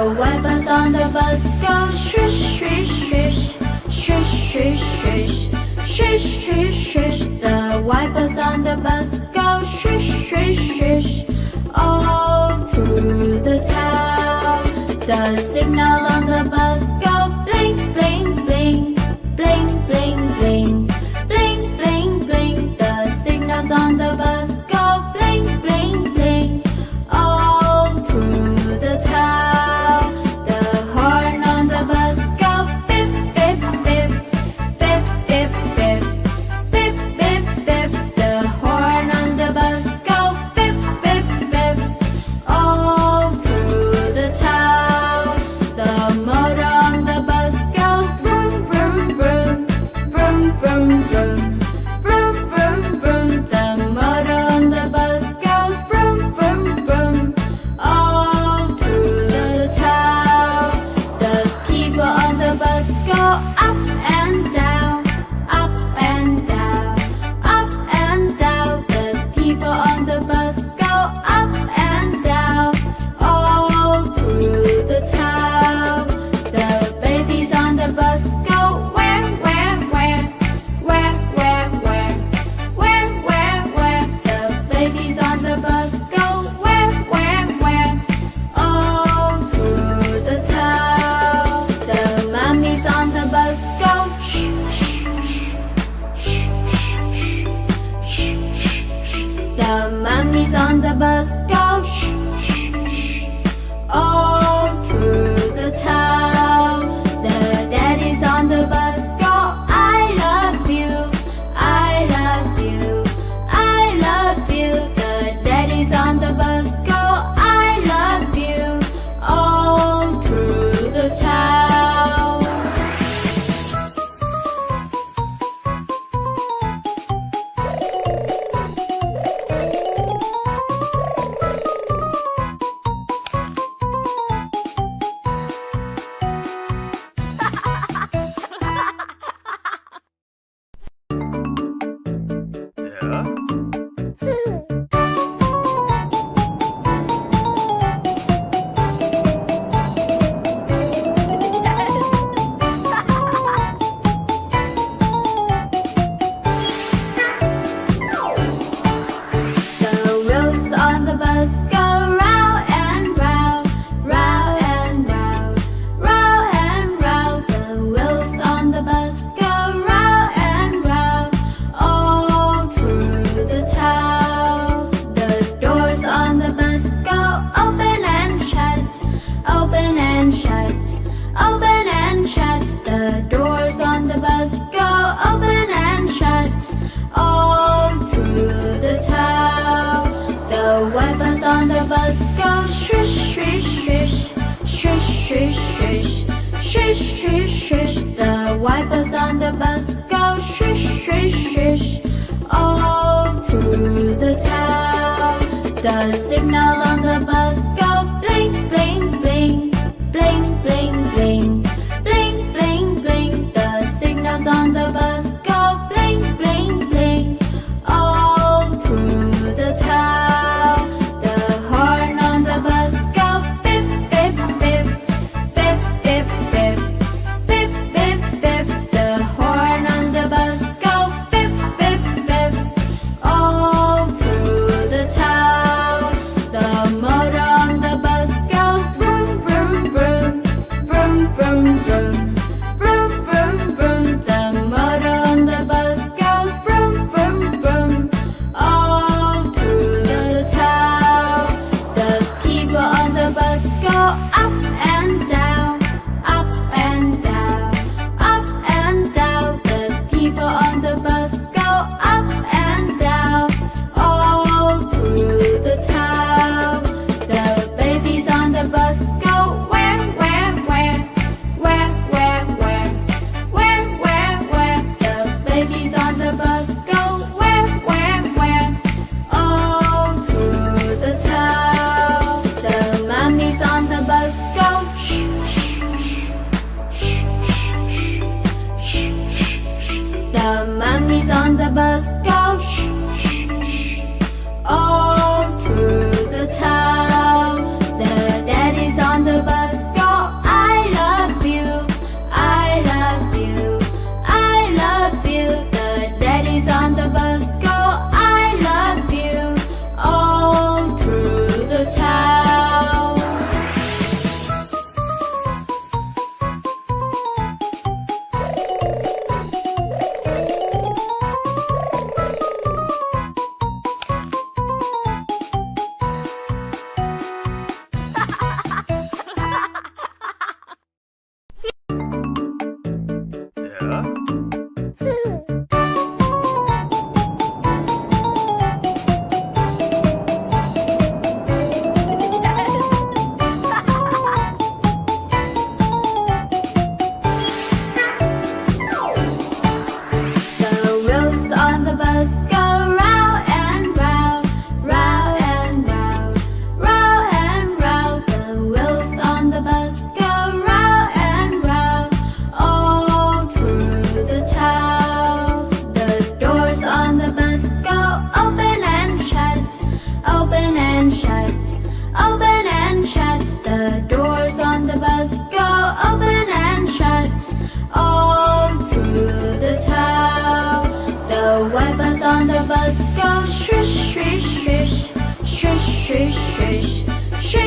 The wipers on the bus. Uhum. on the bus go Swish, swish, swish Swish, swish, swish Swish, swish, swish The wipers on the bus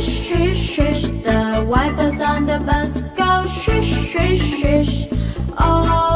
swish, swish, swish. The wipers on the bus go shish shish shish Oh.